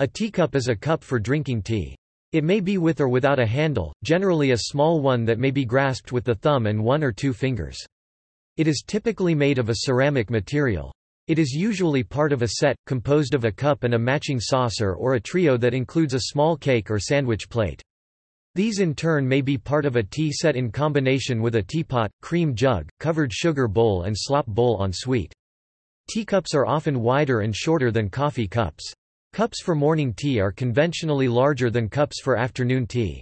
A teacup is a cup for drinking tea. It may be with or without a handle, generally a small one that may be grasped with the thumb and one or two fingers. It is typically made of a ceramic material. It is usually part of a set, composed of a cup and a matching saucer or a trio that includes a small cake or sandwich plate. These in turn may be part of a tea set in combination with a teapot, cream jug, covered sugar bowl and slop bowl en suite. Teacups are often wider and shorter than coffee cups. Cups for morning tea are conventionally larger than cups for afternoon tea.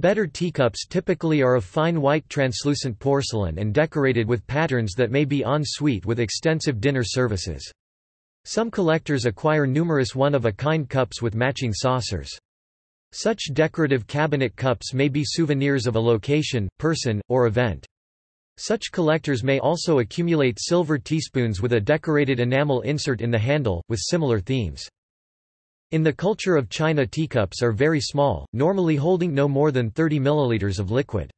Better teacups typically are of fine white translucent porcelain and decorated with patterns that may be en suite with extensive dinner services. Some collectors acquire numerous one-of-a-kind cups with matching saucers. Such decorative cabinet cups may be souvenirs of a location, person, or event. Such collectors may also accumulate silver teaspoons with a decorated enamel insert in the handle, with similar themes. In the culture of China teacups are very small, normally holding no more than 30 milliliters of liquid.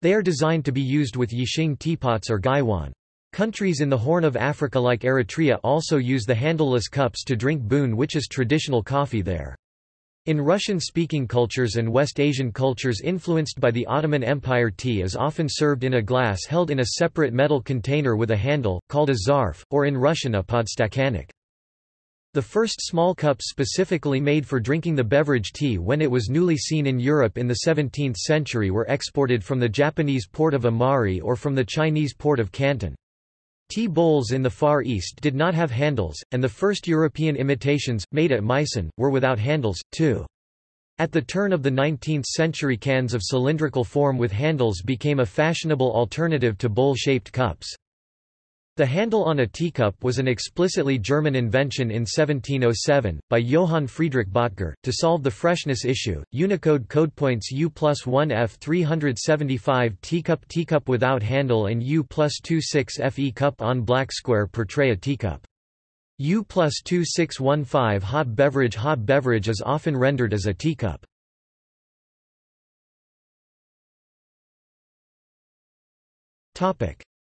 They are designed to be used with yixing teapots or gaiwan. Countries in the Horn of Africa like Eritrea also use the handleless cups to drink boon which is traditional coffee there. In Russian-speaking cultures and West Asian cultures influenced by the Ottoman Empire tea is often served in a glass held in a separate metal container with a handle, called a zarf, or in Russian a podstakannik. The first small cups specifically made for drinking the beverage tea when it was newly seen in Europe in the 17th century were exported from the Japanese port of Imari or from the Chinese port of Canton. Tea bowls in the Far East did not have handles, and the first European imitations, made at Meissen, were without handles, too. At the turn of the 19th century cans of cylindrical form with handles became a fashionable alternative to bowl-shaped cups. The handle on a teacup was an explicitly German invention in 1707, by Johann Friedrich Böttger, to solve the freshness issue. Unicode codepoints U plus 1F 375 teacup teacup without handle and U plus 26 FE cup on black square portray a teacup. U plus 2615 hot beverage Hot beverage is often rendered as a teacup.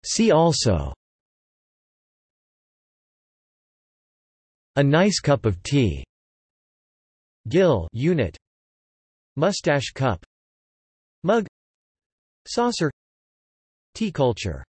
See also A nice cup of tea. Gill unit. Mustache cup. Mug. Saucer. Tea culture